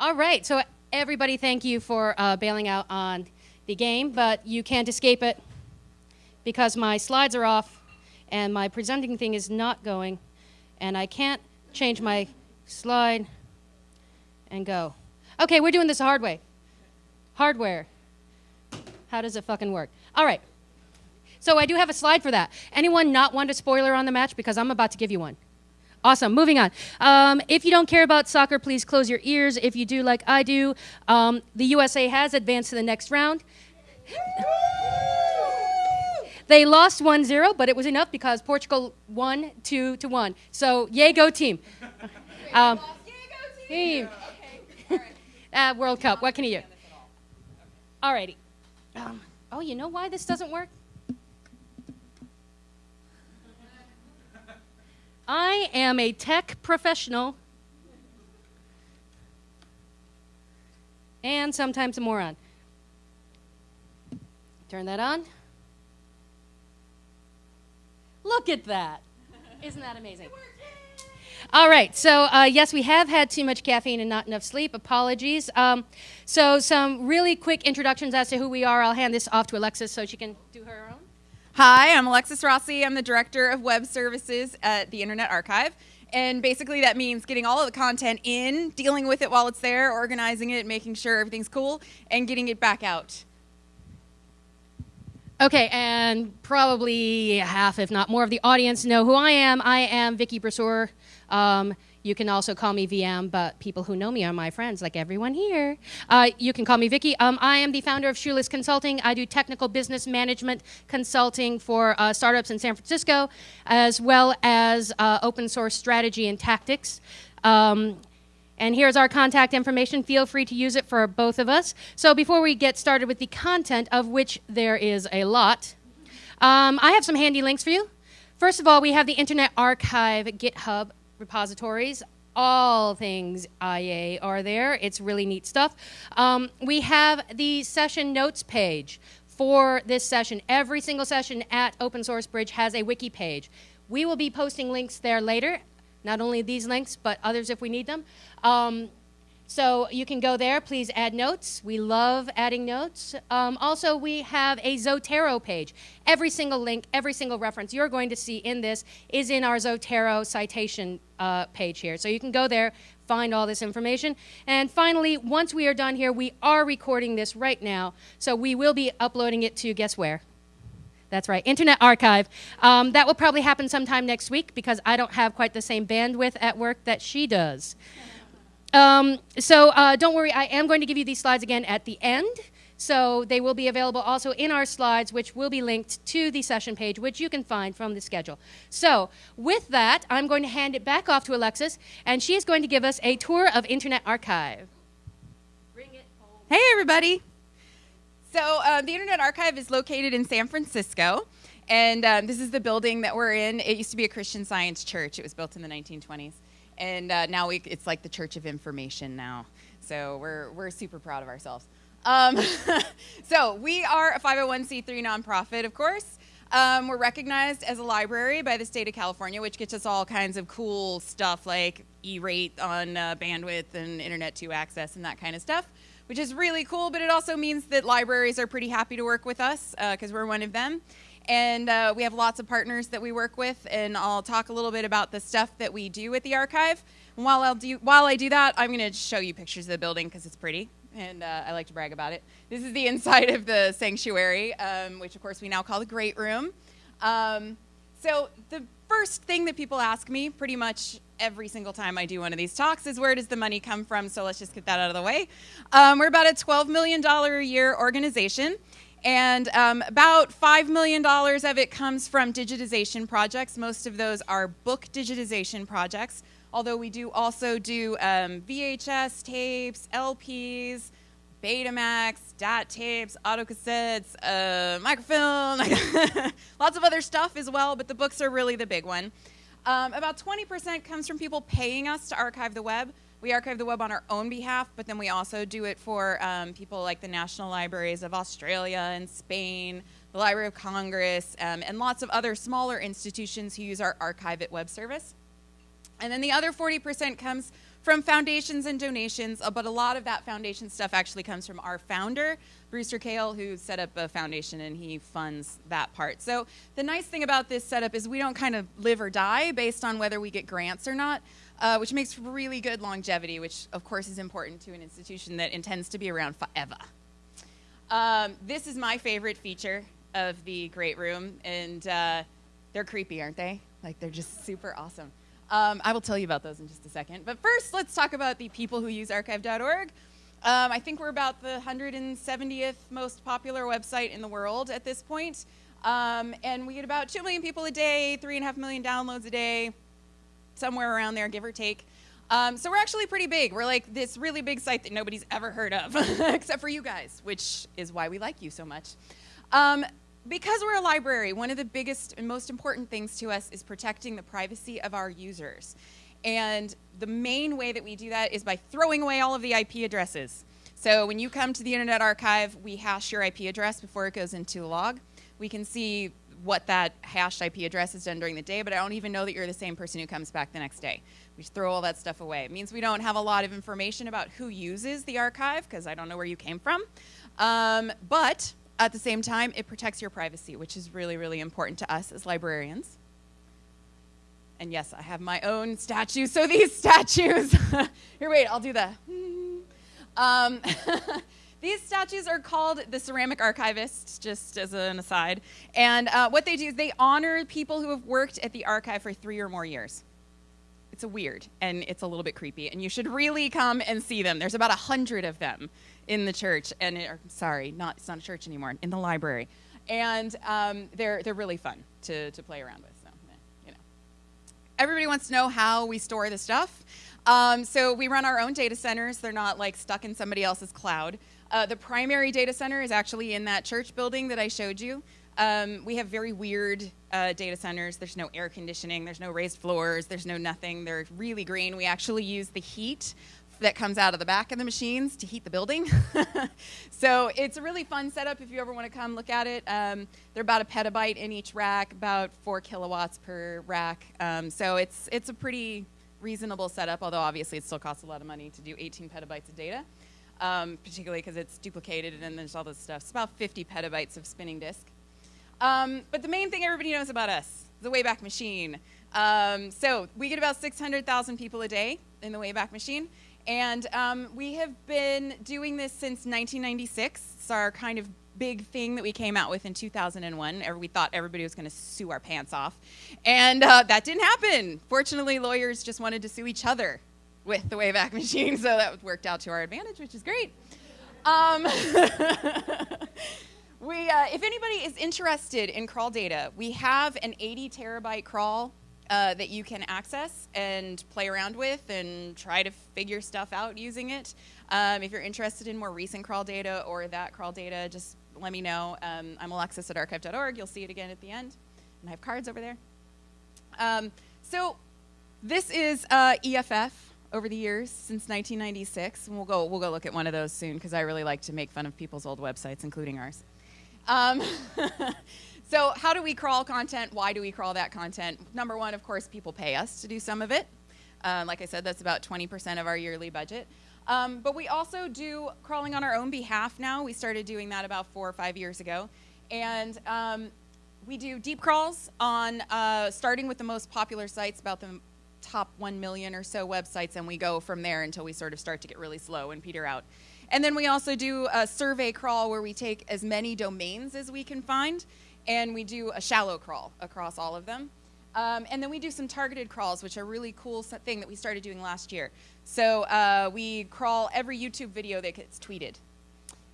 All right, so everybody, thank you for uh, bailing out on the game, but you can't escape it because my slides are off and my presenting thing is not going, and I can't change my slide and go. Okay, we're doing this the hard way. Hardware. How does it fucking work? All right. So I do have a slide for that. Anyone not want a spoiler on the match? Because I'm about to give you one. Awesome. Moving on. Um, if you don't care about soccer, please close your ears. If you do, like I do, um, the USA has advanced to the next round. They lost 1 0, but it was enough because Portugal won 2 to 1. So, yay, go team. Um, team. uh, World Cup. What can you do? Alrighty. Um, oh, you know why this doesn't work? I am a tech professional and sometimes a moron. Turn that on. Look at that. Isn't that amazing? All right, so uh, yes, we have had too much caffeine and not enough sleep. Apologies. Um, so, some really quick introductions as to who we are. I'll hand this off to Alexis so she can do her own. Hi, I'm Alexis Rossi. I'm the Director of Web Services at the Internet Archive. And basically, that means getting all of the content in, dealing with it while it's there, organizing it, making sure everything's cool, and getting it back out. Okay, and probably half, if not more, of the audience know who I am. I am Vicky Brasseur. Um, you can also call me VM, but people who know me are my friends, like everyone here. Uh, you can call me Vicky. Um, I am the founder of Shoeless Consulting. I do technical business management consulting for uh, startups in San Francisco, as well as uh, open source strategy and tactics. Um, and here's our contact information. Feel free to use it for both of us. So before we get started with the content, of which there is a lot, um, I have some handy links for you. First of all, we have the Internet Archive GitHub repositories. All things IA are there. It's really neat stuff. Um, we have the session notes page for this session. Every single session at Open Source Bridge has a wiki page. We will be posting links there later, not only these links, but others if we need them. Um, so you can go there. Please add notes. We love adding notes. Um, also, we have a Zotero page. Every single link, every single reference you're going to see in this is in our Zotero citation uh, page here. So you can go there, find all this information. And finally, once we are done here, we are recording this right now. So we will be uploading it to guess where? That's right, Internet Archive. Um, that will probably happen sometime next week because I don't have quite the same bandwidth at work that she does. Um, so uh, don't worry, I am going to give you these slides again at the end. So they will be available also in our slides, which will be linked to the session page, which you can find from the schedule. So with that, I'm going to hand it back off to Alexis, and she is going to give us a tour of Internet Archive. Hey, everybody. So uh, the Internet Archive is located in San Francisco. And um, this is the building that we're in. It used to be a Christian Science church. It was built in the 1920s and uh, now we, it's like the Church of Information now. So we're, we're super proud of ourselves. Um, so we are a 501c3 nonprofit, of course. Um, we're recognized as a library by the state of California, which gets us all kinds of cool stuff like E-rate on uh, bandwidth and Internet 2 access and that kind of stuff, which is really cool, but it also means that libraries are pretty happy to work with us because uh, we're one of them. And uh, we have lots of partners that we work with, and I'll talk a little bit about the stuff that we do at the archive. And while, I'll do, while I do that, I'm going to show you pictures of the building because it's pretty, and uh, I like to brag about it. This is the inside of the sanctuary, um, which of course we now call the Great Room. Um, so the first thing that people ask me pretty much every single time I do one of these talks is where does the money come from? So let's just get that out of the way. Um, we're about a $12 million a year organization. And um, about $5 million of it comes from digitization projects. Most of those are book digitization projects, although we do also do um, VHS tapes, LPs, Betamax, DAT tapes, autocassettes, uh, microfilm, lots of other stuff as well, but the books are really the big one. Um, about 20% comes from people paying us to archive the web. We archive the web on our own behalf, but then we also do it for um, people like the National Libraries of Australia and Spain, the Library of Congress, um, and lots of other smaller institutions who use our Archive It web service. And then the other 40% comes from foundations and donations, uh, but a lot of that foundation stuff actually comes from our founder, Brewster Kahle, who set up a foundation and he funds that part. So the nice thing about this setup is we don't kind of live or die based on whether we get grants or not. Uh, which makes really good longevity, which of course is important to an institution that intends to be around forever. Um, this is my favorite feature of the Great Room, and uh, they're creepy, aren't they? Like they're just super awesome. Um, I will tell you about those in just a second. But first, let's talk about the people who use archive.org. Um, I think we're about the 170th most popular website in the world at this point. Um, and we get about 2 million people a day, 3.5 million downloads a day, somewhere around there, give or take. Um, so we're actually pretty big. We're like this really big site that nobody's ever heard of, except for you guys, which is why we like you so much. Um, because we're a library, one of the biggest and most important things to us is protecting the privacy of our users. And the main way that we do that is by throwing away all of the IP addresses. So when you come to the Internet Archive, we hash your IP address before it goes into a log. We can see what that hashed IP address has done during the day, but I don't even know that you're the same person who comes back the next day. We throw all that stuff away. It means we don't have a lot of information about who uses the archive, because I don't know where you came from. Um, but at the same time, it protects your privacy, which is really, really important to us as librarians. And yes, I have my own statue. So these statues, here, wait, I'll do the. Um, These statues are called the ceramic archivists, just as an aside. And uh, what they do is they honor people who have worked at the archive for three or more years. It's a weird and it's a little bit creepy, and you should really come and see them. There's about a hundred of them in the church, and it, or, sorry, not it's not a church anymore, in the library, and um, they're they're really fun to to play around with. So, you know, everybody wants to know how we store the stuff. Um, so we run our own data centers. They're not like stuck in somebody else's cloud. Uh, the primary data center is actually in that church building that I showed you. Um, we have very weird uh, data centers. There's no air conditioning, there's no raised floors, there's no nothing. They're really green. We actually use the heat that comes out of the back of the machines to heat the building. so it's a really fun setup if you ever want to come look at it. Um, they're about a petabyte in each rack, about four kilowatts per rack. Um, so it's, it's a pretty reasonable setup, although obviously it still costs a lot of money to do 18 petabytes of data um, particularly because it's duplicated and then there's all this stuff. It's about 50 petabytes of spinning disk. Um, but the main thing everybody knows about us, the Wayback Machine. Um, so we get about 600,000 people a day in the Wayback Machine. And um, we have been doing this since 1996. It's our kind of big thing that we came out with in 2001. We thought everybody was going to sue our pants off. And uh, that didn't happen. Fortunately, lawyers just wanted to sue each other with the Wayback Machine, so that worked out to our advantage, which is great. Um, we, uh, if anybody is interested in crawl data, we have an 80 terabyte crawl uh, that you can access and play around with and try to figure stuff out using it. Um, if you're interested in more recent crawl data or that crawl data, just let me know. Um, I'm Alexis at archive.org. You'll see it again at the end. And I have cards over there. Um, so this is uh, EFF over the years since 1996, and we'll go we'll go look at one of those soon because I really like to make fun of people's old websites, including ours. Um, so, how do we crawl content? Why do we crawl that content? Number one, of course, people pay us to do some of it. Uh, like I said, that's about 20% of our yearly budget. Um, but we also do crawling on our own behalf now. We started doing that about four or five years ago, and um, we do deep crawls on uh, starting with the most popular sites, about the top 1 million or so websites, and we go from there until we sort of start to get really slow and peter out. And then we also do a survey crawl where we take as many domains as we can find, and we do a shallow crawl across all of them. Um, and then we do some targeted crawls, which are a really cool thing that we started doing last year. So uh, we crawl every YouTube video that gets tweeted.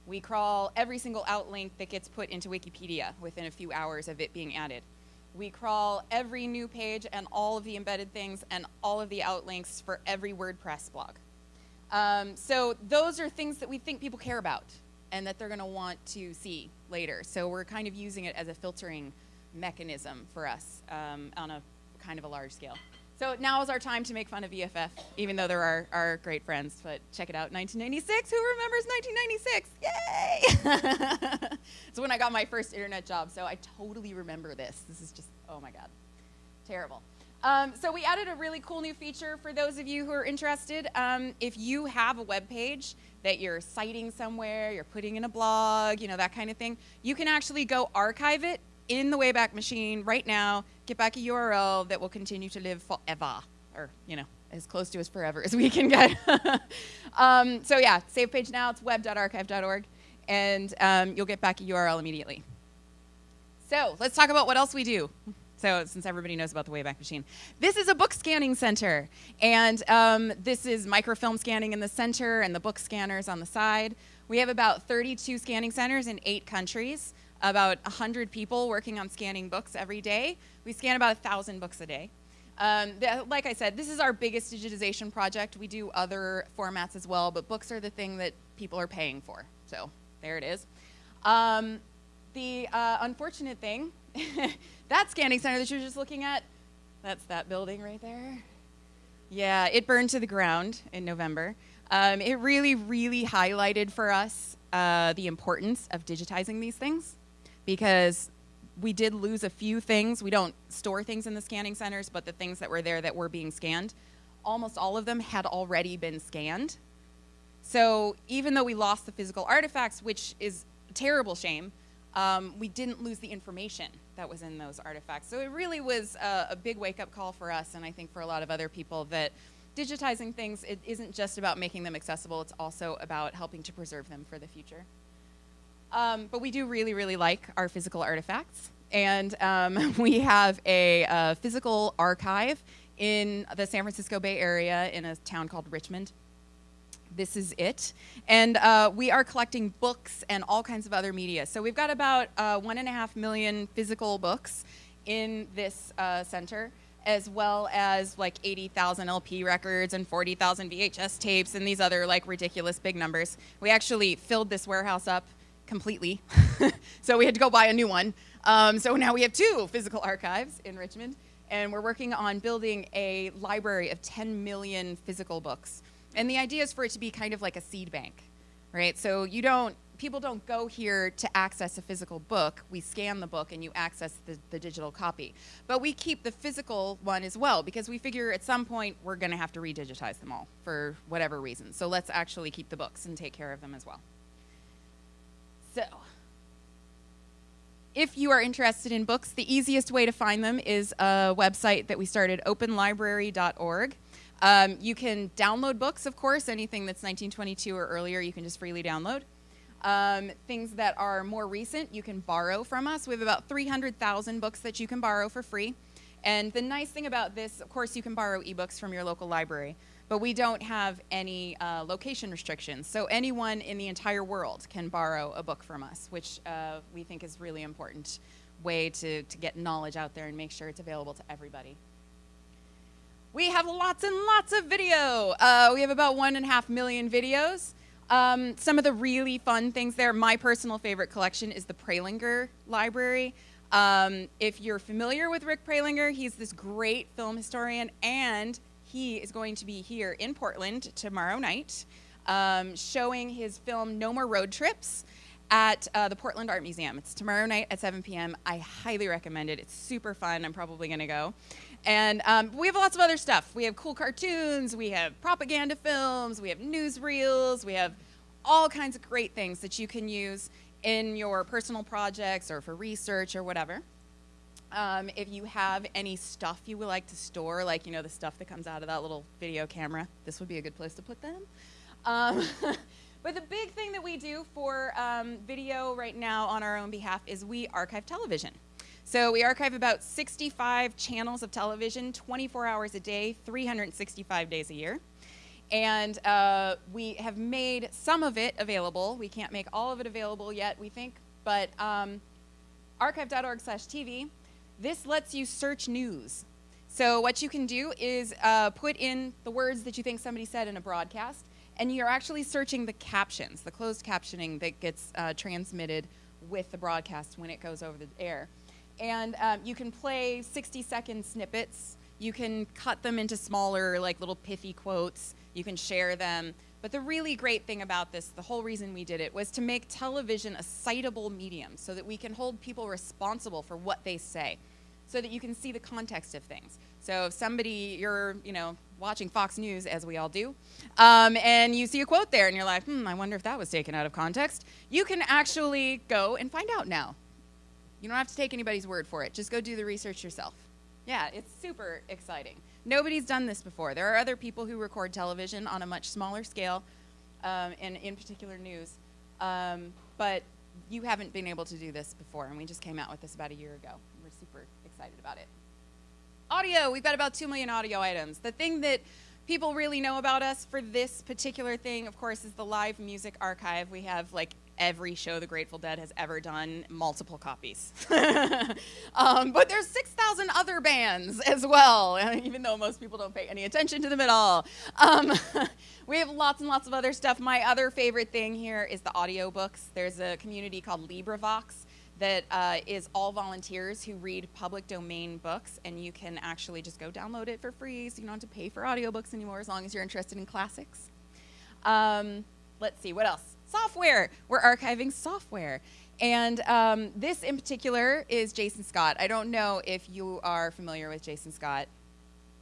We crawl every single outlink that gets put into Wikipedia within a few hours of it being added. We crawl every new page and all of the embedded things and all of the outlinks for every WordPress blog. Um, so those are things that we think people care about and that they're going to want to see later. So we're kind of using it as a filtering mechanism for us um, on a kind of a large scale. So now is our time to make fun of EFF, even though they're our, our great friends. But check it out, 1996. Who remembers 1996? Yay! it's when I got my first internet job, so I totally remember this. This is just, oh my God, terrible. Um, so we added a really cool new feature for those of you who are interested. Um, if you have a web page that you're citing somewhere, you're putting in a blog, you know, that kind of thing, you can actually go archive it in the Wayback Machine right now, get back a URL that will continue to live forever, or, you know, as close to as forever as we can get. um, so yeah, save page now, it's web.archive.org, and um, you'll get back a URL immediately. So let's talk about what else we do. So since everybody knows about the Wayback Machine, this is a book scanning center, and um, this is microfilm scanning in the center and the book scanners on the side. We have about 32 scanning centers in eight countries, about 100 people working on scanning books every day. We scan about 1,000 books a day. Um, like I said, this is our biggest digitization project. We do other formats as well, but books are the thing that people are paying for. So there it is. Um, the uh, unfortunate thing that scanning center that you're just looking at, that's that building right there. Yeah, it burned to the ground in November. Um, it really, really highlighted for us uh, the importance of digitizing these things because we did lose a few things. We don't store things in the scanning centers, but the things that were there that were being scanned, almost all of them had already been scanned. So even though we lost the physical artifacts, which is a terrible shame, um, we didn't lose the information that was in those artifacts. So it really was a, a big wake up call for us, and I think for a lot of other people, that digitizing things it isn't just about making them accessible, it's also about helping to preserve them for the future. Um, but we do really, really like our physical artifacts. And um, we have a physical archive in the San Francisco Bay Area in a town called Richmond this is it. And uh, we are collecting books and all kinds of other media. So we've got about uh, one and a half million physical books in this uh, center, as well as like 80,000 LP records and 40,000 VHS tapes and these other like ridiculous big numbers. We actually filled this warehouse up completely. so we had to go buy a new one. Um, so now we have two physical archives in Richmond. And we're working on building a library of 10 million physical books. And the idea is for it to be kind of like a seed bank, right? So you don't, people don't go here to access a physical book. We scan the book and you access the, the digital copy. But we keep the physical one as well because we figure at some point we're going to have to redigitize them all for whatever reason. So let's actually keep the books and take care of them as well. So, if you are interested in books, the easiest way to find them is a website that we started, openlibrary.org. Um, you can download books, of course, anything that's 1922 or earlier, you can just freely download. Um, things that are more recent, you can borrow from us. We have about 300,000 books that you can borrow for free. And the nice thing about this, of course, you can borrow ebooks from your local library, but we don't have any uh, location restrictions. So anyone in the entire world can borrow a book from us, which uh, we think is really important way to, to get knowledge out there and make sure it's available to everybody. We have lots and lots of video. Uh, we have about one and a half million videos. Um, some of the really fun things there, my personal favorite collection is the Prelinger Library. Um, if you're familiar with Rick Prelinger, he's this great film historian, and he is going to be here in Portland tomorrow night um, showing his film No More Road Trips at uh, the Portland Art Museum. It's tomorrow night at 7 p.m. I highly recommend it. It's super fun. I'm probably going to go. And um, we have lots of other stuff. We have cool cartoons, we have propaganda films, we have newsreels, we have all kinds of great things that you can use in your personal projects or for research or whatever. Um, if you have any stuff you would like to store, like you know the stuff that comes out of that little video camera, this would be a good place to put them. Um, but the big thing that we do for um, video right now on our own behalf is we archive television. So we archive about 65 channels of television, 24 hours a day, 365 days a year. And uh, we have made some of it available. We can't make all of it available yet, we think, but um, archive.org slash TV, this lets you search news. So what you can do is uh, put in the words that you think somebody said in a broadcast, and you're actually searching the captions, the closed captioning that gets uh, transmitted with the broadcast when it goes over the air. And um, you can play 60 second snippets. You can cut them into smaller, like little pithy quotes. You can share them. But the really great thing about this, the whole reason we did it, was to make television a citable medium so that we can hold people responsible for what they say. so that you can see the context of things. So if somebody, you're, you know, watching Fox News, as we all do, um, and you see a quote there and you're like, hmm, I wonder if that was taken out of context, you can actually go and find out now. You don't have to take anybody's word for it. Just go do the research yourself. Yeah, it's super exciting. Nobody's done this before. There are other people who record television on a much smaller scale, um, and in particular news, um, but you haven't been able to do this before, and we just came out with this about a year ago. We're super excited about it. Audio, we've got about 2 million audio items. The thing that people really know about us for this particular thing, of course, is the live music archive. We have like every show the Grateful Dead has ever done, multiple copies. um, but there's 6,000 other bands as well, even though most people don't pay any attention to them at all. Um, we have lots and lots of other stuff. My other favorite thing here is the audiobooks. There's a community called LibriVox that uh, is all volunteers who read public domain books, and you can actually just go download it for free, so you don't have to pay for audiobooks anymore as long as you're interested in classics. Um, let's see, what else? Software. We're archiving software. And um, this in particular is Jason Scott. I don't know if you are familiar with Jason Scott.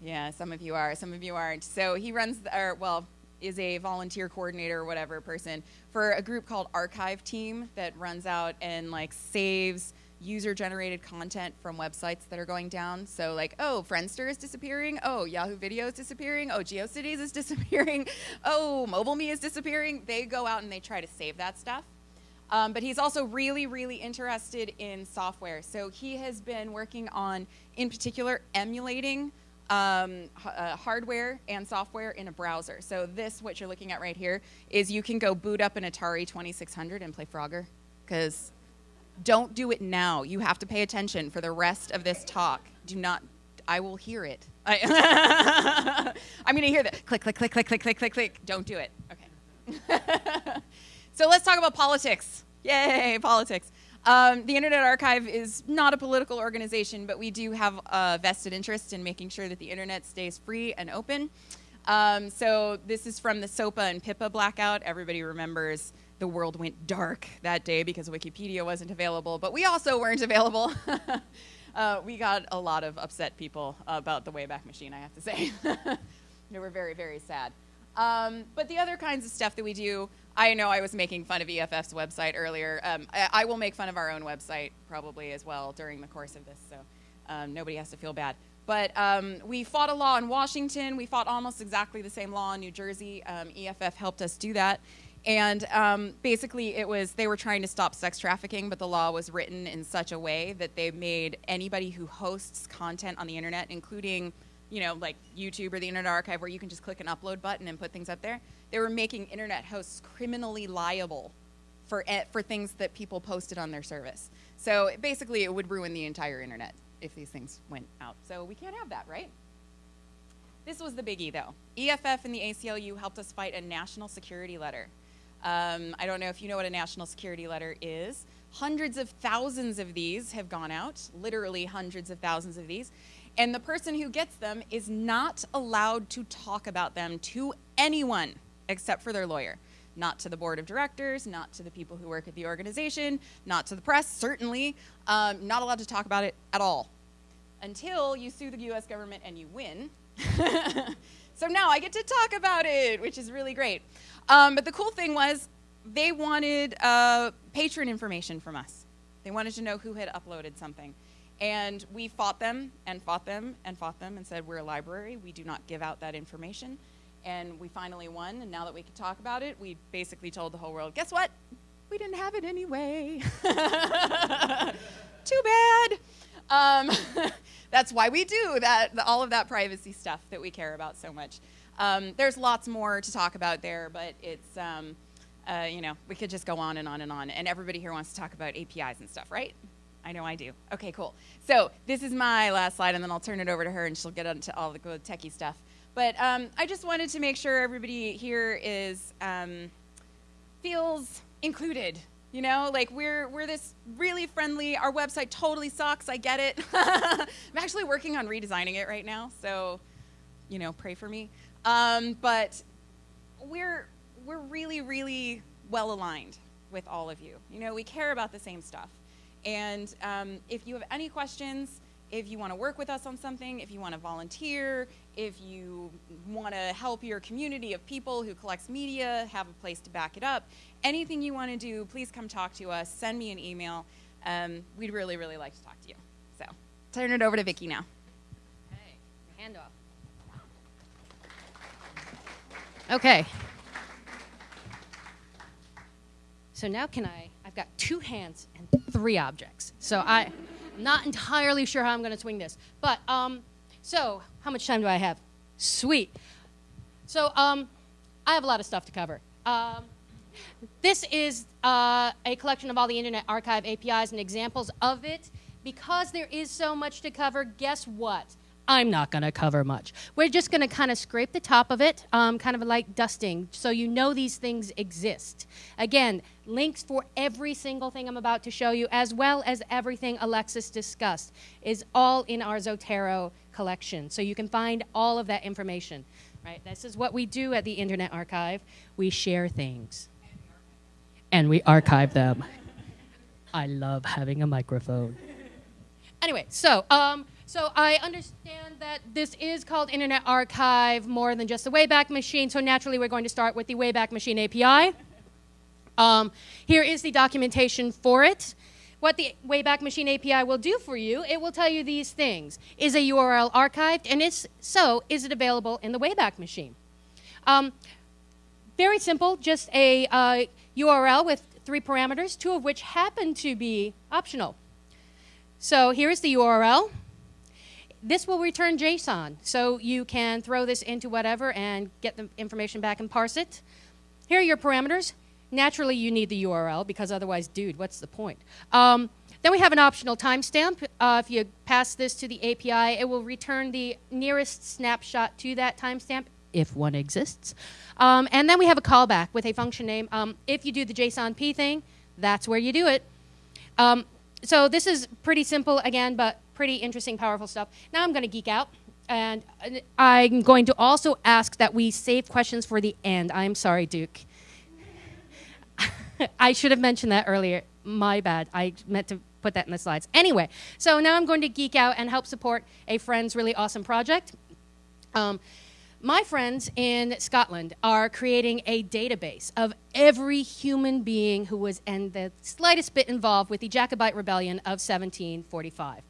Yeah, some of you are, some of you aren't. So he runs, the, or well, is a volunteer coordinator or whatever person for a group called Archive Team that runs out and like saves user generated content from websites that are going down. So like, oh, Friendster is disappearing. Oh, Yahoo Video is disappearing. Oh, GeoCities is disappearing. Oh, MobileMe is disappearing. They go out and they try to save that stuff. Um, but he's also really, really interested in software. So he has been working on, in particular, emulating um, uh, hardware and software in a browser. So this, what you're looking at right here, is you can go boot up an Atari 2600 and play Frogger. Because don't do it now. You have to pay attention for the rest of this talk. Do not, I will hear it. I, am to hear that. Click, click, click, click, click, click, click, click. Don't do it. Okay. so let's talk about politics. Yay, politics. Um, the Internet Archive is not a political organization, but we do have a vested interest in making sure that the internet stays free and open. Um, so this is from the SOPA and PIPA blackout. Everybody remembers the world went dark that day because Wikipedia wasn't available, but we also weren't available. uh, we got a lot of upset people about the Wayback Machine, I have to say. they were very, very sad. Um, but the other kinds of stuff that we do, I know I was making fun of EFF's website earlier. Um, I, I, will make fun of our own website probably as well during the course of this, so um, nobody has to feel bad. But um, we fought a law in Washington. We fought almost exactly the same law in New Jersey. Um, EFF helped us do that. And um, basically, it was they were trying to stop sex trafficking, but the law was written in such a way that they made anybody who hosts content on the internet, including you know, like YouTube or the Internet Archive, where you can just click an upload button and put things up there. They were making internet hosts criminally liable for for things that people posted on their service. So basically, it would ruin the entire internet if these things went out. So we can't have that, right? This was the biggie, though. EFF and the ACLU helped us fight a national security letter. Um, I don't know if you know what a national security letter is. Hundreds of thousands of these have gone out, literally hundreds of thousands of these. And the person who gets them is not allowed to talk about them to anyone except for their lawyer. Not to the board of directors, not to the people who work at the organization, not to the press, certainly. Um, not allowed to talk about it at all until you sue the US government and you win. so now I get to talk about it, which is really great. Um, but the cool thing was they wanted uh, patron information from us. They wanted to know who had uploaded something. And we fought them and fought them and fought them and said, We're a library. We do not give out that information. And we finally won. And now that we could talk about it, we basically told the whole world, Guess what? We didn't have it anyway. Too bad. Um, that's why we do that, all of that privacy stuff that we care about so much. Um, there's lots more to talk about there, but it's, um, uh, you know, we could just go on and on and on. And everybody here wants to talk about APIs and stuff, right? I know I do. Okay, cool. So this is my last slide, and then I'll turn it over to her, and she'll get into all the good techie stuff. But um, I just wanted to make sure everybody here is um, feels included. You know, like we're we're this really friendly. Our website totally sucks. I get it. I'm actually working on redesigning it right now, so you know, pray for me. Um, but we're we're really really well aligned with all of you. You know, we care about the same stuff. And um, if you have any questions, if you want to work with us on something, if you want to volunteer, if you want to help your community of people who collects media, have a place to back it up, anything you want to do, please come talk to us. Send me an email. Um, we'd really, really like to talk to you. So, turn it over to Vicki now. Okay, hand off. Okay. So now can I, I've got two hands and three objects. So I, Not entirely sure how I'm going to swing this. But, um, so how much time do I have? Sweet. So um, I have a lot of stuff to cover. Um, this is uh, a collection of all the Internet Archive APIs and examples of it. Because there is so much to cover, guess what? I'm not going to cover much. We're just going to kind of scrape the top of it, um, kind of like dusting, so you know these things exist. Again, links for every single thing I'm about to show you, as well as everything Alexis discussed, is all in our Zotero collection. So you can find all of that information. Right? This is what we do at the Internet Archive. We share things. And we archive them. I love having a microphone. Anyway, so um, so I understand that this is called Internet Archive more than just the Wayback Machine, so naturally we're going to start with the Wayback Machine API. Um, here is the documentation for it. What the Wayback Machine API will do for you, it will tell you these things. Is a URL archived? And if so, is it available in the Wayback Machine? Um, very simple, just a uh, URL with three parameters, two of which happen to be optional. So here is the URL this will return JSON, so you can throw this into whatever and get the information back and parse it. Here are your parameters. Naturally, you need the URL because otherwise, dude, what's the point? Um, then we have an optional timestamp. Uh, if you pass this to the API, it will return the nearest snapshot to that timestamp, if one exists. Um, and then we have a callback with a function name. Um, if you do the JSON P thing, that's where you do it. Um, so this is pretty simple again, but pretty interesting, powerful stuff. Now I'm going to geek out. And I'm going to also ask that we save questions for the end. I'm sorry, Duke. I should have mentioned that earlier. My bad. I meant to put that in the slides. Anyway, so now I'm going to geek out and help support a friend's really awesome project. Um, my friends in Scotland are creating a database of every human being who was in the slightest bit involved with the Jacobite Rebellion of 1745.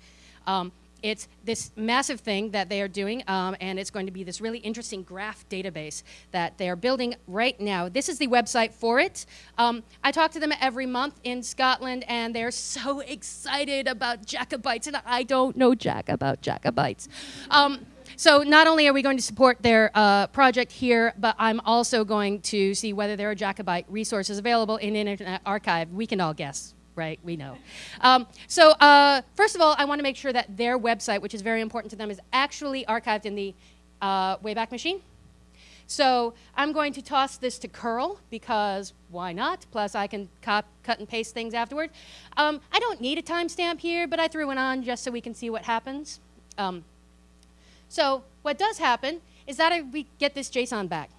Um, it's this massive thing that they are doing, um, and it's going to be this really interesting graph database that they are building right now. This is the website for it. Um, I talk to them every month in Scotland, and they're so excited about Jacobites, and I don't know jack about Jacobites. Um, so not only are we going to support their uh, project here, but I'm also going to see whether there are Jacobite resources available in Internet Archive. We can all guess, right? We know. Um, so uh, first of all, I want to make sure that their website, which is very important to them, is actually archived in the uh, Wayback Machine. So I'm going to toss this to curl because why not? Plus I can cut and paste things afterward. Um, I don't need a timestamp here, but I threw one on just so we can see what happens. Um, so what does happen is that I, we get this JSON back.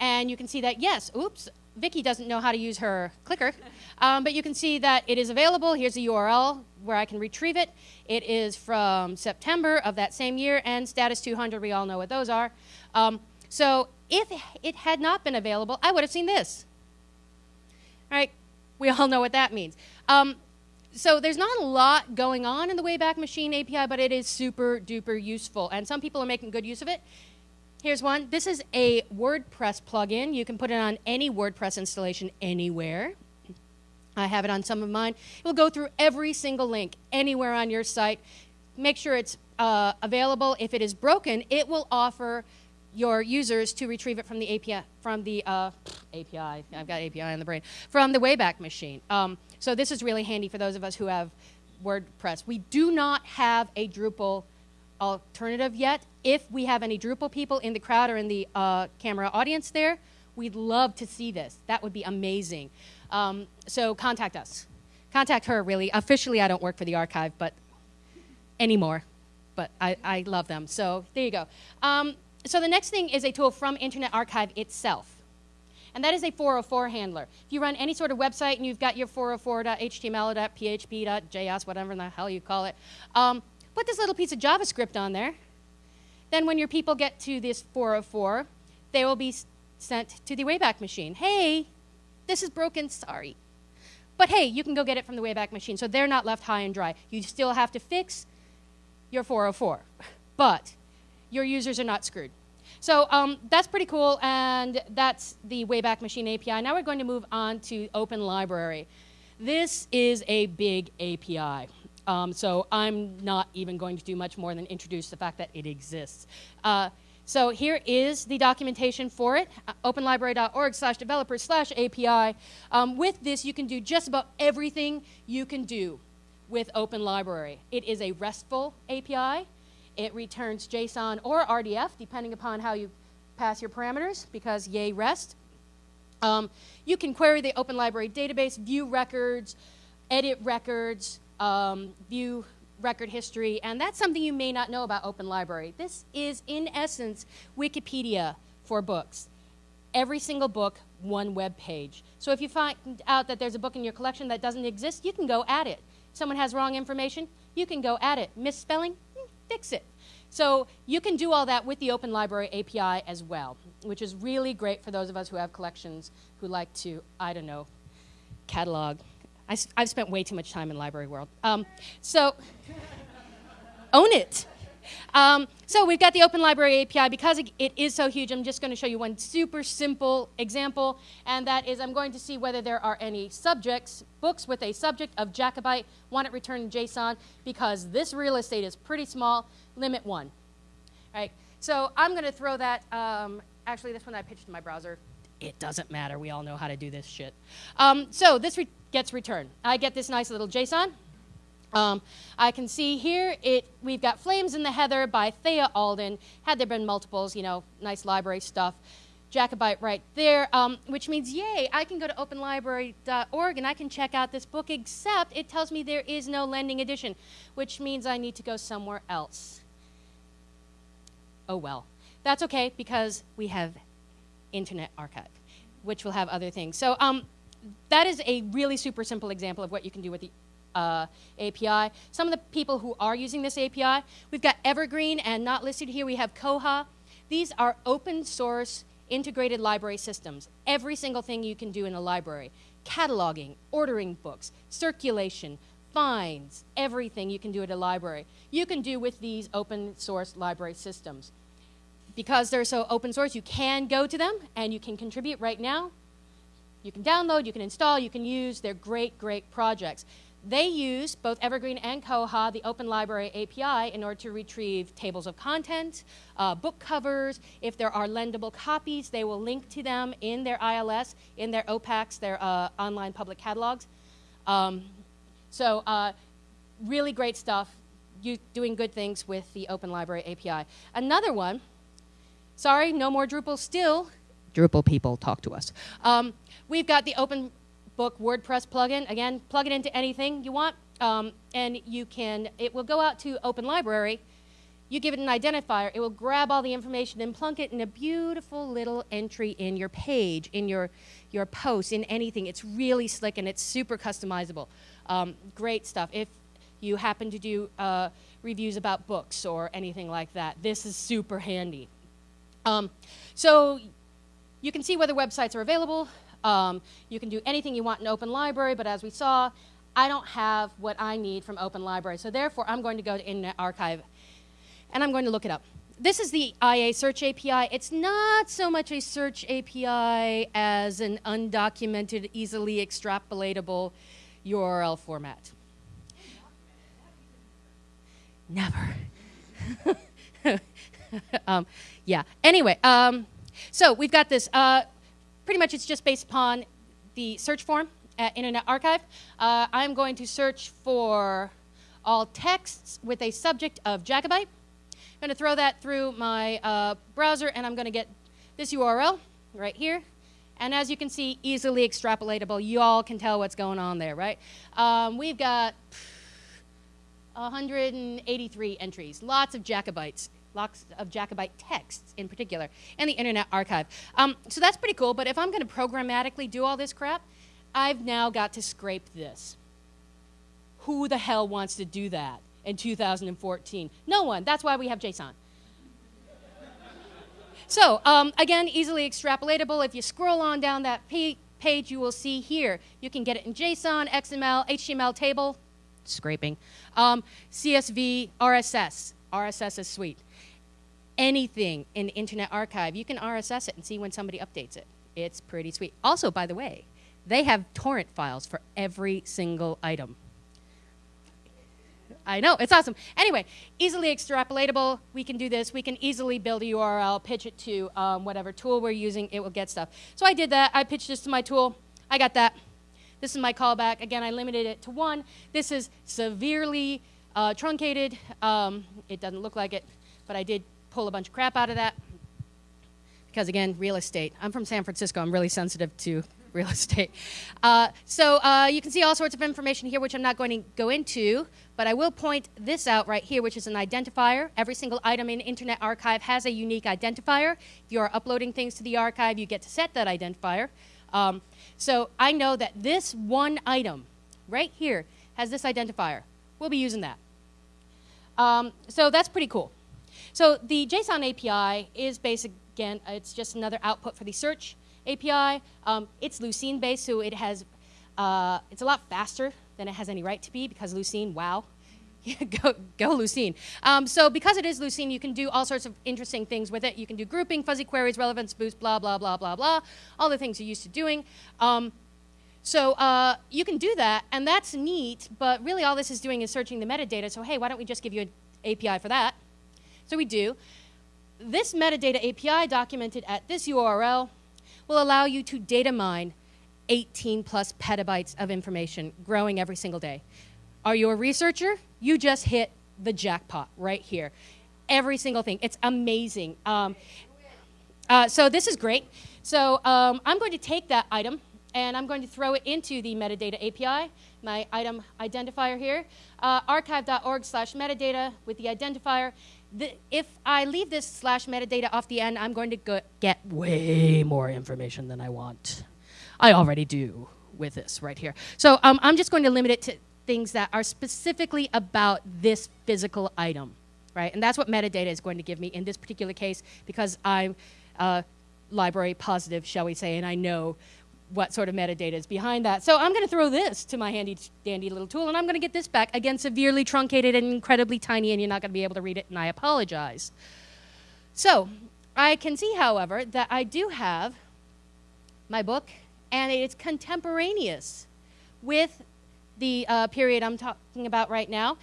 And you can see that, yes, oops, Vicki doesn't know how to use her clicker, um, but you can see that it is available. Here's a URL where I can retrieve it. It is from September of that same year, and status 200, we all know what those are. Um, so if it had not been available, I would have seen this. All right, we all know what that means. Um, so there's not a lot going on in the Wayback Machine API, but it is super duper useful. And some people are making good use of it. Here's one. This is a WordPress plugin. You can put it on any WordPress installation anywhere. I have it on some of mine. It will go through every single link anywhere on your site. Make sure it's uh, available. If it is broken, it will offer your users to retrieve it from the API, from the uh, API, I've got API in the brain, from the Wayback Machine. Um, so this is really handy for those of us who have WordPress. We do not have a Drupal alternative yet. If we have any Drupal people in the crowd or in the uh, camera audience there, we'd love to see this. That would be amazing. Um, so contact us. Contact her, really. Officially, I don't work for the archive, but anymore. But I, I love them. So there you go. Um, so the next thing is a tool from Internet Archive itself. And that is a 404 handler. If you run any sort of website and you've got your 404.html.php.js, whatever the hell you call it, um, put this little piece of JavaScript on there. Then when your people get to this 404, they will be sent to the Wayback Machine. Hey, this is broken, sorry. But hey, you can go get it from the Wayback Machine, so they're not left high and dry. You still have to fix your 404, but your users are not screwed. So um, that's pretty cool, and that's the Wayback Machine API. Now we're going to move on to Open Library. This is a big API. Um, so I'm not even going to do much more than introduce the fact that it exists. Uh, so here is the documentation for it, uh, openlibrary.org slash developers slash API. Um, with this, you can do just about everything you can do with Open Library. It is a RESTful API. It returns JSON or RDF, depending upon how you pass your parameters, because yay REST. Um, you can query the Open Library database, view records, edit records, um, view record history, and that's something you may not know about Open Library. This is, in essence, Wikipedia for books. Every single book, one web page. So if you find out that there's a book in your collection that doesn't exist, you can go at it. Someone has wrong information, you can go at it. Misspelling, hmm, fix it. So you can do all that with the Open Library API as well, which is really great for those of us who have collections who like to, I don't know, catalog I, have spent way too much time in library world. Um, so, own it. Um, so we've got the Open Library API. Because it is so huge, I'm just going to show you one super simple example, and that is I'm going to see whether there are any subjects, books with a subject of Jacobite, want it returned in JSON, because this real estate is pretty small, limit one. All right, so I'm going to throw that, um, actually this one I pitched in my browser. It doesn't matter, we all know how to do this shit. Um, so this re gets returned. I get this nice little JSON. Um, I can see here it we've got Flames in the Heather by Thea Alden. Had there been multiples, you know, nice library stuff. Jacobite right there, um, which means, yay, I can go to openlibrary.org and I can check out this book, except it tells me there is no lending edition, which means I need to go somewhere else. Oh well. That's okay because we have Internet Archive, which will have other things. So um, that is a really super simple example of what you can do with the uh, API. Some of the people who are using this API, we've got Evergreen and not listed here, we have Koha. These are open source integrated library systems. Every single thing you can do in a library. Cataloging, ordering books, circulation, fines, everything you can do at a library. You can do with these open source library systems. Because they're so open source, you can go to them and you can contribute right now. You can download, you can install, you can use. They're great, great projects. They use, both Evergreen and Koha, the Open Library API in order to retrieve tables of content, uh, book covers. If there are lendable copies, they will link to them in their ILS, in their OPACs, their uh, online public catalogs. Um, so uh, really great stuff, you doing good things with the Open Library API. Another one, sorry, no more Drupal still, Drupal people talk to us. Um, we've got the Open Book WordPress plugin. Again, plug it into anything you want, um, and you can. It will go out to Open Library. You give it an identifier. It will grab all the information and plunk it in a beautiful little entry in your page, in your your post, in anything. It's really slick and it's super customizable. Um, great stuff. If you happen to do uh, reviews about books or anything like that, this is super handy. Um, so you can see whether websites are available. Um, you can do anything you want in Open Library, but as we saw, I don't have what I need from Open Library. So therefore, I'm going to go to Internet Archive, and I'm going to look it up. This is the IA Search API. It's not so much a search API as an undocumented, easily extrapolatable URL format. Never. um, yeah. Anyway, um, so we've got this. Uh, pretty much it's just based upon the search form at Internet Archive. Uh, I'm going to search for all texts with a subject of Jacobite. I'm going to throw that through my uh, browser and I'm going to get this URL right here. And as you can see, easily extrapolatable. You all can tell what's going on there, right? Um, we've got 183 entries, lots of Jacobites lots of Jacobite texts in particular, and the Internet Archive. Um, so that's pretty cool, but if I'm going to programmatically do all this crap, I've now got to scrape this. Who the hell wants to do that? in 2014? No one. That's why we have JSON. so, um, again, easily extrapolatable. If you scroll on down that page, you will see here. You can get it in JSON, XML, HTML table, scraping, um, CSV, RSS. RSS is sweet. Anything in the Internet Archive, you can RSS it and see when somebody updates it. It's pretty sweet. Also, by the way, they have torrent files for every single item. I know, it's awesome. Anyway, easily extrapolatable. We can do this. We can easily build a URL, pitch it to um, whatever tool we're using. It will get stuff. So I did that. I pitched this to my tool. I got that. This is my callback. Again, I limited it to one. This is severely uh, truncated. Um, it doesn't look like it, but I did pull a bunch of crap out of that. Because again, real estate. I'm from San Francisco. I'm really sensitive to real estate. Uh, so uh, you can see all sorts of information here, which I'm not going to go into, but I will point this out right here, which is an identifier. Every single item in Internet Archive has a unique identifier. If you are uploading things to the archive, you get to set that identifier. Um, so I know that this one item right here has this identifier. We'll be using that. Um, so that's pretty cool. So the JSON API is basic, again, it's just another output for the search API. Um, it's Lucene based, so it has, uh, it's a lot faster than it has any right to be because Lucene, wow. go, go Lucene. Um, so because it is Lucene, you can do all sorts of interesting things with it. You can do grouping, fuzzy queries, relevance boost, blah, blah, blah, blah, blah, all the things you're used to doing. Um, so uh, you can do that, and that's neat, but really all this is doing is searching the metadata. So hey, why don't we just give you an API for that? So we do. This metadata API documented at this URL will allow you to data mine 18 plus petabytes of information growing every single day. Are you a researcher? You just hit the jackpot right here. Every single thing. It's amazing. Um, uh, so this is great. So um, I'm going to take that item and I'm going to throw it into the metadata API, my item identifier here, uh, archive.org slash metadata with the identifier, the, if I leave this slash metadata off the end, I'm going to get way more information than I want. I already do with this right here. So um, I'm just going to limit it to things that are specifically about this physical item, right? And that's what metadata is going to give me in this particular case because I'm uh, library positive, shall we say, and I know what sort of metadata is behind that. So I'm going to throw this to my handy dandy little tool, and I'm going to get this back. Again, severely truncated and incredibly tiny, and you're not going to be able to read it, and I apologize. So I can see, however, that I do have my book, and it's contemporaneous with the uh, period I'm talking about right now.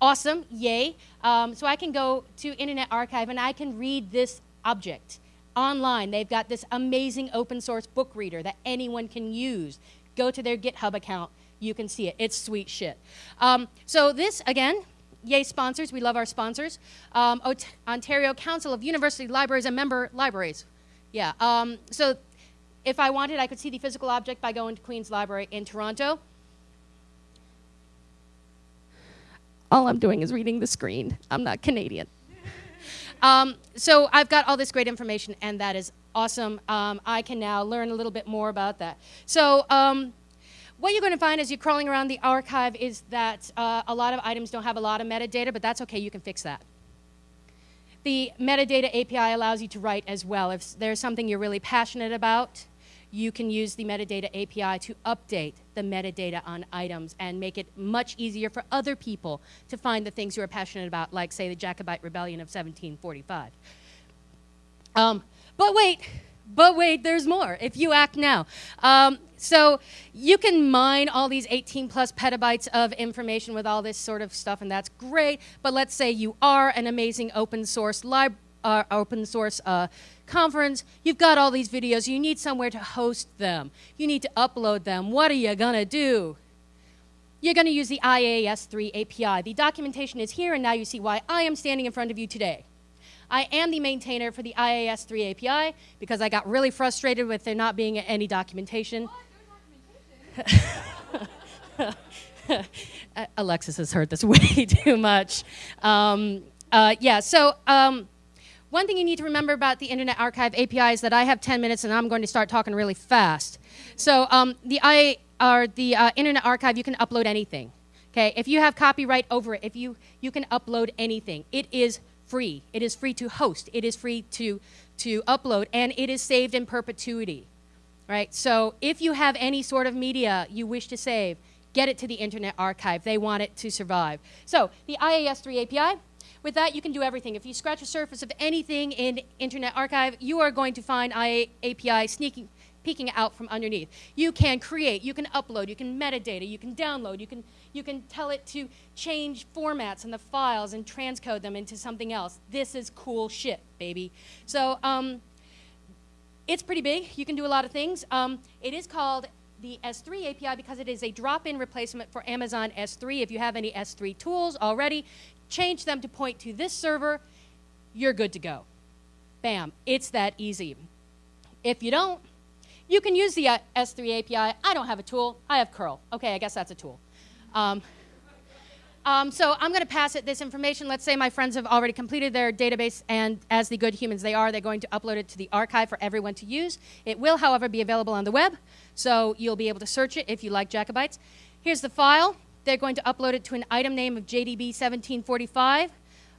Awesome, yay. Um, so I can go to Internet Archive, and I can read this object online. They've got this amazing open source book reader that anyone can use. Go to their GitHub account. You can see it. It's sweet shit. Um, so this, again, yay sponsors. We love our sponsors. Um, Ontario Council of University Libraries and member libraries. Yeah. Um, so if I wanted, I could see the physical object by going to Queen's Library in Toronto. All I'm doing is reading the screen. I'm not Canadian. Um, so I've got all this great information, and that is awesome. Um, I can now learn a little bit more about that. So um, what you're going to find as you're crawling around the archive is that uh, a lot of items don't have a lot of metadata, but that's okay. You can fix that. The metadata API allows you to write as well. If there's something you're really passionate about, you can use the metadata API to update the metadata on items and make it much easier for other people to find the things you are passionate about, like, say, the Jacobite Rebellion of 1745. Um, but wait, but wait, there's more if you act now. Um, so you can mine all these 18 plus petabytes of information with all this sort of stuff, and that's great. But let's say you are an amazing open source uh, open source uh, conference, you've got all these videos, you need somewhere to host them. You need to upload them. What are you to do? You're to use the IAS3 API. The documentation is here, and now you see why I am standing in front of you today. I am the maintainer for the IAS3 API because I got really frustrated with there not being any documentation. Alexis has heard this way too much. Um, uh, yeah, so um, one thing you need to remember about the Internet Archive API is that I have 10 minutes and I'm going to start talking really fast. So um, the, I, or the uh, Internet Archive, you can upload anything. Okay, if you have copyright over it, if you you can upload anything, it is free. It is free to host. It is free to to upload, and it is saved in perpetuity. Right. So if you have any sort of media you wish to save, get it to the Internet Archive. They want it to survive. So the IAS3 API. With that, you can do everything. If you scratch the surface of anything in Internet Archive, you are going to find IA API sneaking peeking out from underneath. You can create, you can upload, you can metadata, you can download, you can, you can tell it to change formats in the files and transcode them into something else. This is cool shit, baby. So um, it's pretty big. You can do a lot of things. Um, it is called the S3 API because it is a drop-in replacement for Amazon S3. If you have any S3 tools already, change them to point to this server, you're good to go. Bam, it's that easy. If you don't, you can use the uh, S3 API. I don't have a tool. I have curl. Okay, I guess that's a tool. Um, um, so I'm going to pass it this information. Let's say my friends have already completed their database, and as the good humans they are, they're going to upload it to the archive for everyone to use. It will, however, be available on the web, so you'll be able to search it if you like Jacobites. Here's the file. They're going to upload it to an item name of JDB 1745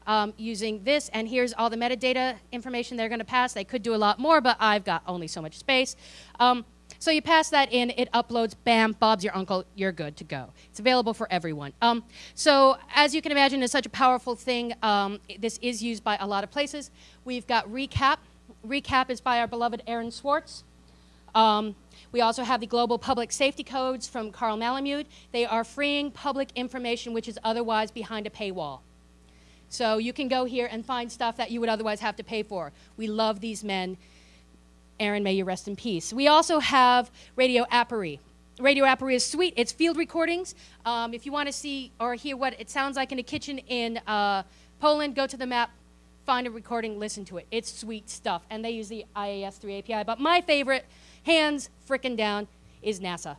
um, using this, and here's all the metadata information they're going to pass. They could do a lot more, but I've got only so much space. Um, so you pass that in, it uploads, bam, Bob's your uncle, you're good to go. It's available for everyone. Um, so as you can imagine, it's such a powerful thing. Um, this is used by a lot of places. We've got Recap. Recap is by our beloved Aaron Swartz. Um, we also have the Global Public Safety Codes from Carl Malamud. They are freeing public information which is otherwise behind a paywall. So you can go here and find stuff that you would otherwise have to pay for. We love these men. Aaron, may you rest in peace. We also have Radio Aporee. Radio Aporee is sweet. It's field recordings. Um, if you want to see or hear what it sounds like in a kitchen in uh, Poland, go to the map, find a recording, listen to it. It's sweet stuff. And they use the IAS3 API. But my favorite, hands frickin' down, is NASA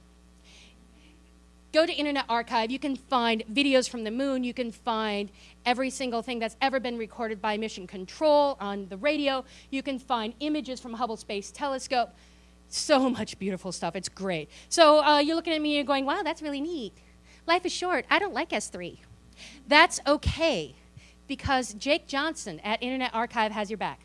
go to Internet Archive, you can find videos from the moon, you can find every single thing that's ever been recorded by Mission Control on the radio, you can find images from Hubble Space Telescope. So much beautiful stuff, it's great. So uh, you're looking at me and you're going, wow, that's really neat. Life is short, I don't like S3. That's okay, because Jake Johnson at Internet Archive has your back.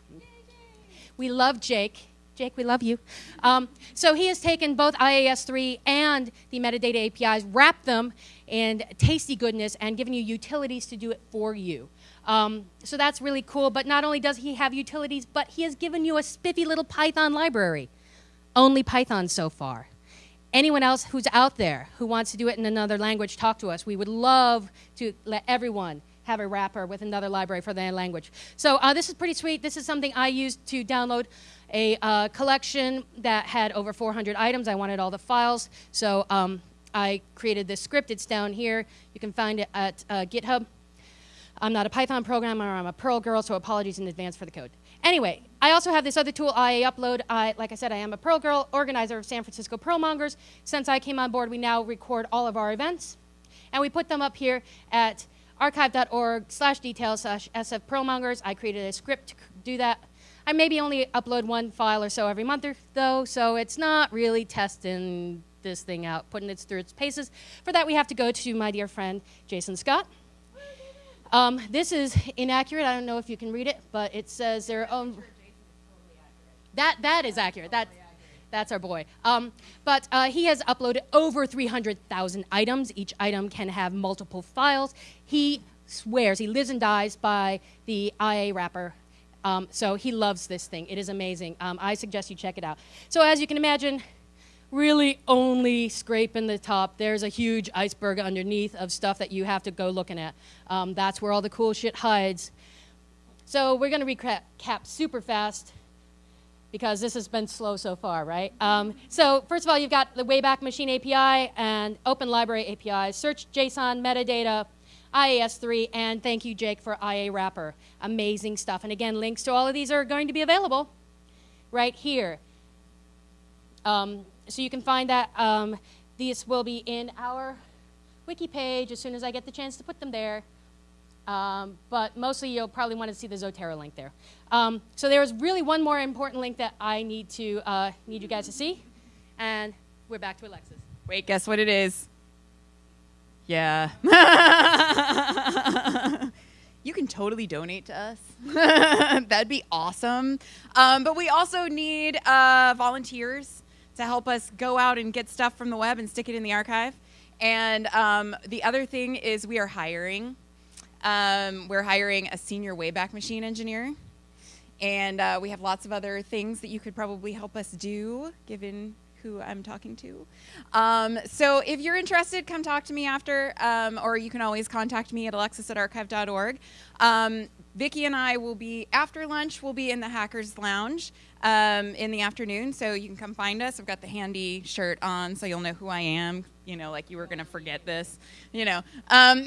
We love Jake. Jake, we love you. Um, so he has taken both IAS3 and the metadata APIs, wrapped them in tasty goodness, and given you utilities to do it for you. Um, so that's really cool. But not only does he have utilities, but he has given you a spiffy little Python library. Only Python so far. Anyone else who's out there who wants to do it in another language, talk to us. We would love to let everyone have a wrapper with another library for their language. So uh, this is pretty sweet. This is something I used to download a uh, collection that had over 400 items. I wanted all the files, so um, I created this script. It's down here. You can find it at uh, GitHub. I'm not a Python programmer. I'm a Perl girl, so apologies in advance for the code. Anyway, I also have this other tool, IA Upload. I, like I said, I am a Perl girl, organizer of San Francisco Perlmongers. Since I came on board, we now record all of our events, and we put them up here at archive.org slash details slash SF Perlmongers. I created a script to do that. I maybe only upload one file or so every month or though, so it's not really testing this thing out, putting it through its paces. For that, we have to go to my dear friend, Jason Scott. Um, this is inaccurate. I don't know if you can read it, but it says their own. That, that is accurate. That, that's our boy. Um, but uh, he has uploaded over 300,000 items. Each item can have multiple files. He swears, he lives and dies by the IA wrapper um, so he loves this thing. It is amazing. Um, I suggest you check it out. So as you can imagine, really only scraping the top. There's a huge iceberg underneath of stuff that you have to go looking at. Um, that's where all the cool shit hides. So we're going to recap super fast because this has been slow so far, right? Um, so first of all, you've got the Wayback Machine API and Open Library API, search JSON metadata, IAS3, and thank you, Jake, for IA Wrapper. Amazing stuff. And again, links to all of these are going to be available right here. Um, so you can find that. Um, these will be in our wiki page as soon as I get the chance to put them there. Um, but mostly you'll probably want to see the Zotero link there. Um, so there is really one more important link that I need to uh, need you guys to see, and we're back to Alexis. Wait, guess what it is? Yeah. you can totally donate to us. That'd be awesome. Um, but we also need uh, volunteers to help us go out and get stuff from the web and stick it in the archive. And um, the other thing is we are hiring. Um, we're hiring a senior Wayback Machine engineer. And uh, we have lots of other things that you could probably help us do, given who I'm talking to. Um, so if you're interested, come talk to me after, um, or you can always contact me at alexis at archive.org. Um, Vicki and I will be, after lunch, we'll be in the Hackers Lounge um, in the afternoon, so you can come find us. I've got the handy shirt on, so you'll know who I am, you know, like you were going to forget this, you know. Um,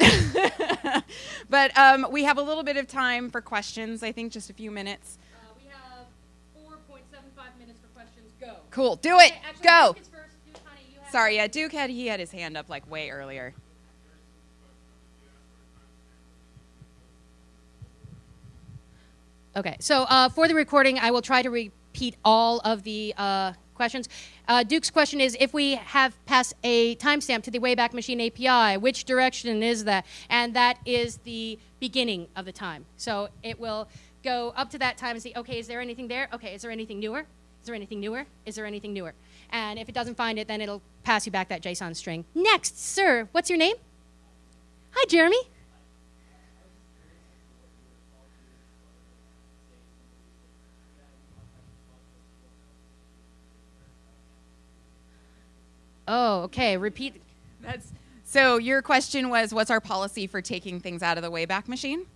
but um, we have a little bit of time for questions, I think just a few minutes. Cool. Do it. actually, Go. Sorry, yeah, Duke had he had his hand up like way earlier. Okay, so uh, for the recording, I will try to repeat all of the uh, questions. Uh, Duke's question is, if we have passed a timestamp to the Wayback Machine API, which direction is that? And that is the beginning of the time. So it will go up to that time and see, okay, is there anything there? Okay, is there anything newer? Is there anything newer? Is there anything newer? And if it doesn't find it, then it'll pass you back that JSON string. Next, sir, what's your name? Hi, Jeremy. Oh, okay. Repeat. That's so. Your question was, what's our policy for taking things out of the Wayback Machine?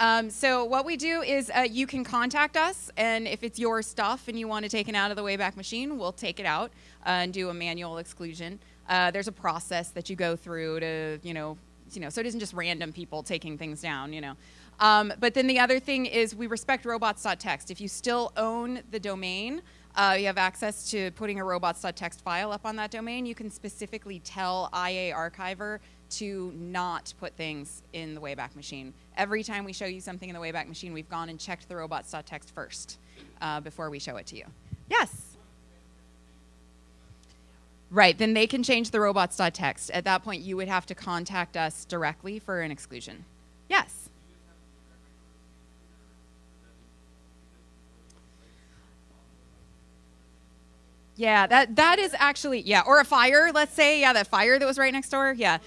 Um, so what we do is uh, you can contact us, and if it's your stuff and you want to take it out of the Wayback Machine, we'll take it out uh, and do a manual exclusion. Uh, there's a process that you go through to, you know, you know, so it isn't just random people taking things down, you know. Um, but then the other thing is we respect robots.txt. If you still own the domain, uh, you have access to putting a robots.txt file up on that domain. You can specifically tell IA Archiver to not put things in the Wayback Machine. Every time we show you something in the Wayback Machine, we've gone and checked the robots.txt first uh, before we show it to you. Yes? Right, then they can change the robots.txt. At that point, you would have to contact us directly for an exclusion. Yes? Yeah, that that is actually yeah, or a fire. Let's say yeah, that fire that was right next door. Yeah,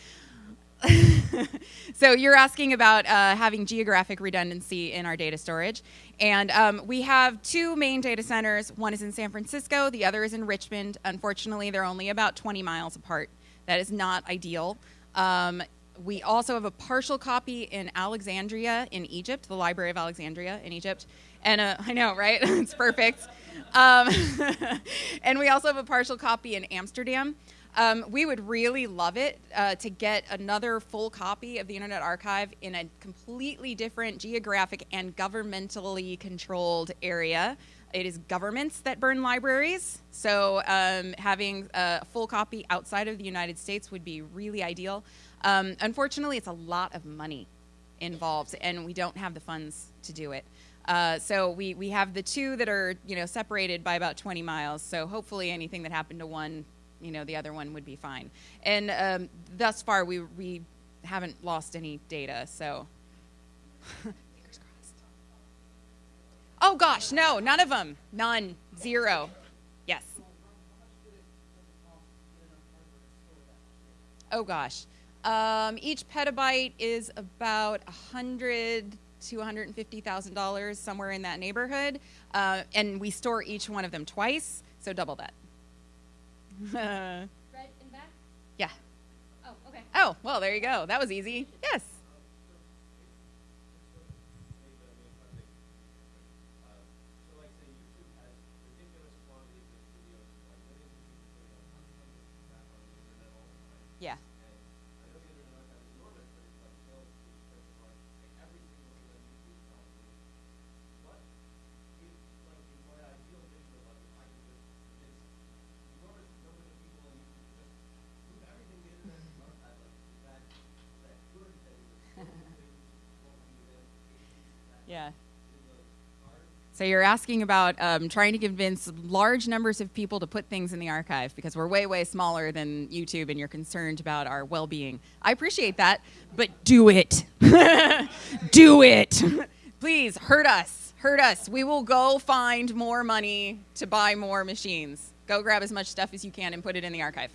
so you're asking about uh, having geographic redundancy in our data storage. And um, we have two main data centers. One is in San Francisco, the other is in Richmond. Unfortunately, they're only about 20 miles apart. That is not ideal. Um, we also have a partial copy in Alexandria in Egypt, the Library of Alexandria in Egypt. And uh, I know, right? it's perfect. Um, and we also have a partial copy in Amsterdam. Um, we would really love it uh, to get another full copy of the Internet Archive in a completely different geographic and governmentally controlled area. It is governments that burn libraries, so um, having a full copy outside of the United States would be really ideal. Um, unfortunately, it's a lot of money involved, and we don't have the funds to do it. Uh, so we, we have the two that are you know separated by about 20 miles. So hopefully anything that happened to one you know the other one would be fine. And um, thus far, we we haven't lost any data, so. Fingers crossed. Oh gosh, no, none of them, none, zero. Yes. Oh gosh, um, each petabyte is about a hundred to $150,000, somewhere in that neighborhood. Uh, and we store each one of them twice, so double that. Red in back? Yeah. Oh, okay. Oh, well, there you go. That was easy. Yes. Yeah. So you're asking about um, trying to convince large numbers of people to put things in the archive because we're way, way smaller than YouTube and you're concerned about our well being. I appreciate that, but do it. do it. Please, hurt us. Hurt us. We will go find more money to buy more machines. Go grab as much stuff as you can and put it in the archive.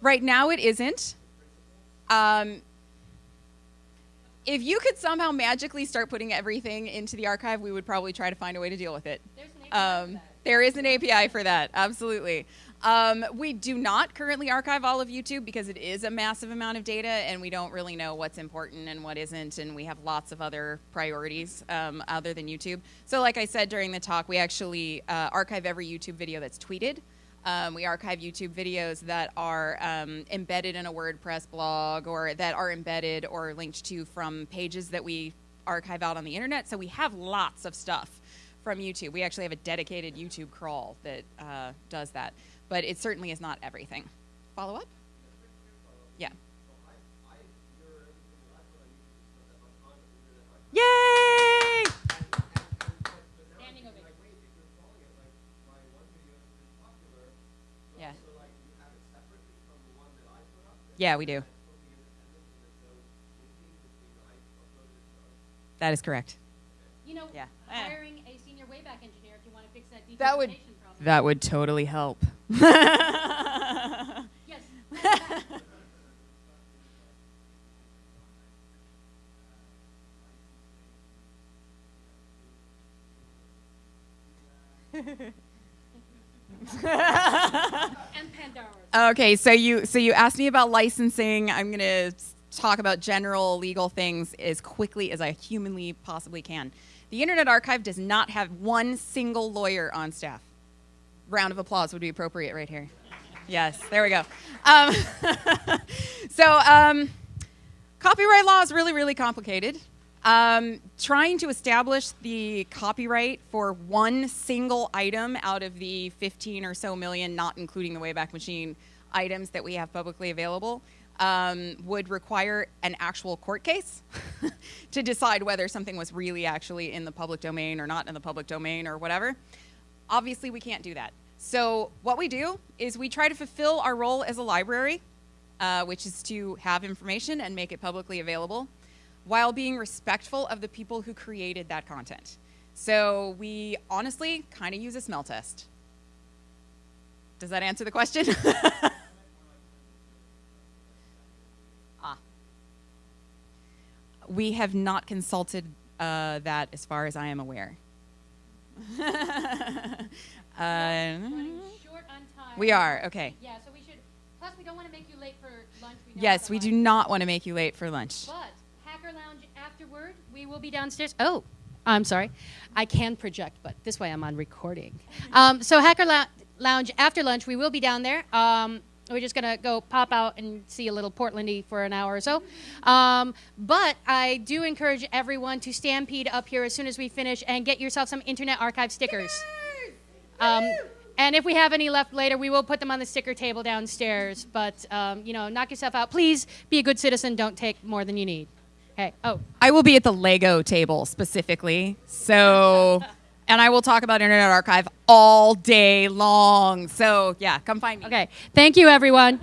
Right now, it isn't. Um, if you could somehow magically start putting everything into the archive, we would probably try to find a way to deal with it. Um, there is an API for that, absolutely. Um, we do not currently archive all of YouTube because it is a massive amount of data and we don't really know what's important and what isn't, and we have lots of other priorities um, other than YouTube. So, like I said during the talk, we actually uh, archive every YouTube video that's tweeted. Um, we archive YouTube videos that are um, embedded in a WordPress blog or that are embedded or linked to from pages that we archive out on the internet. So we have lots of stuff from YouTube. We actually have a dedicated YouTube crawl that uh, does that, but it certainly is not everything. Follow up? Yeah. Yay! Yeah. Yeah, we do. That is correct. You know, Yeah. hiring a senior wayback engineer if you want to fix that That would- problem. That would totally help. yes. Okay, so you so you asked me about licensing. I'm to talk about general legal things as quickly as I humanly possibly can. The Internet Archive does not have one single lawyer on staff. Round of applause would be appropriate right here. Yes, there we go. Um, so, um, copyright law is really, really complicated. Um, trying to establish the copyright for one single item out of the 15 or so million, not including the Wayback Machine items that we have publicly available, um, would require an actual court case to decide whether something was really actually in the public domain or not in the public domain or whatever. Obviously, we can't do that. So, what we do is we try to fulfill our role as a library, uh, which is to have information and make it publicly available, while being respectful of the people who created that content. So, we honestly kind of use a smell test. Does that answer the question? ah. We have not consulted uh, that as far as I am aware. Running short on time. we are, okay. Yeah, so we should. Plus, we don't want to make you late for lunch. We Yes, we do not want to make you late for lunch. But Hacker Lounge afterward, we will be downstairs. Oh, I'm sorry. I can project, but this way I'm on recording. Um, so Hacker Lou- Lounge after lunch, we will be down there. Um, we're just gonna go pop out and see a little Portlandy for an hour or so. Um, but I do encourage everyone to stampede up here as soon as we finish and get yourself some Internet Archive stickers. Um, and if we have any left later, we will put them on the sticker table downstairs. But um, you know, knock yourself out. Please be a good citizen. Don't take more than you need. Hey, oh, I will be at the Lego table specifically. So, and I will talk about Internet Archive all day long. So, yeah, come find me. okay. Thank you, everyone.